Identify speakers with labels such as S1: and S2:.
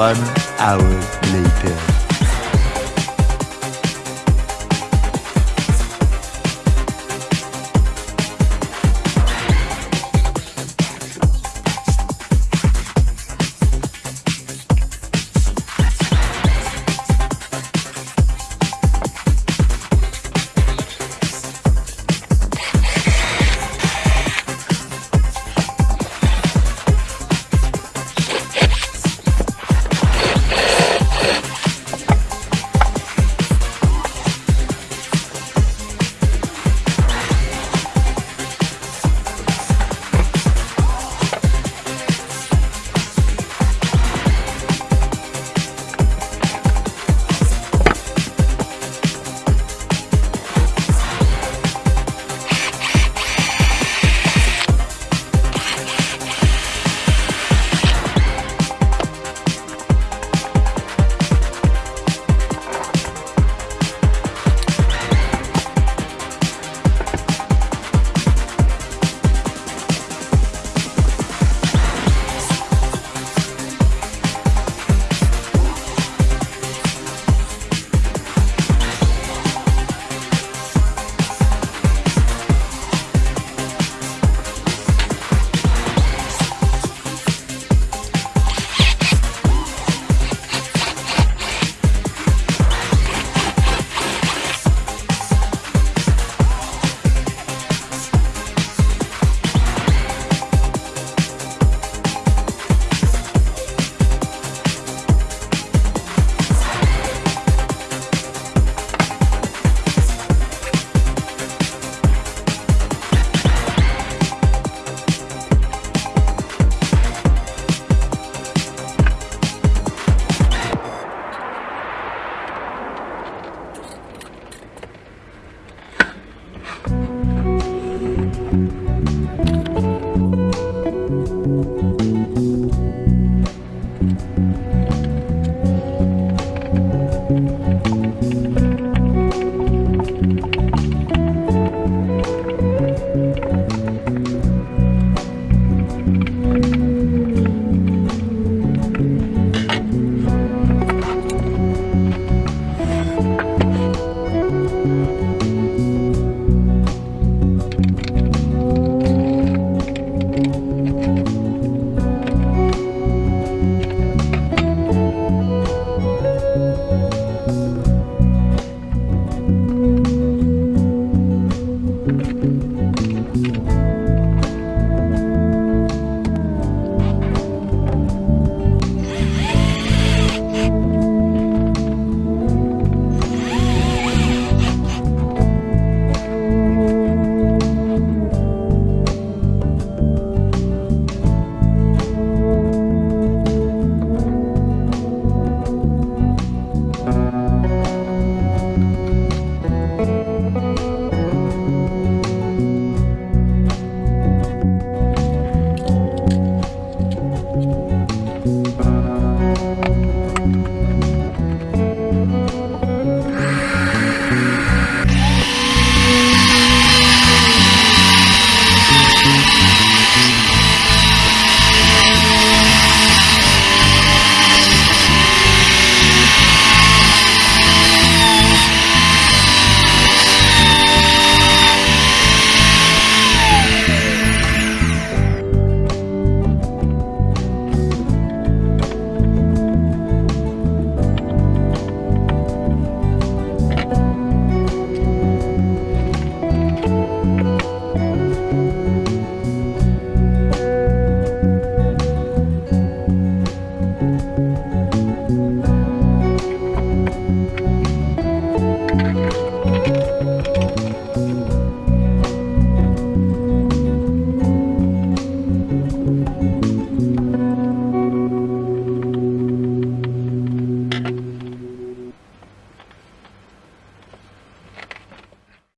S1: One hour later.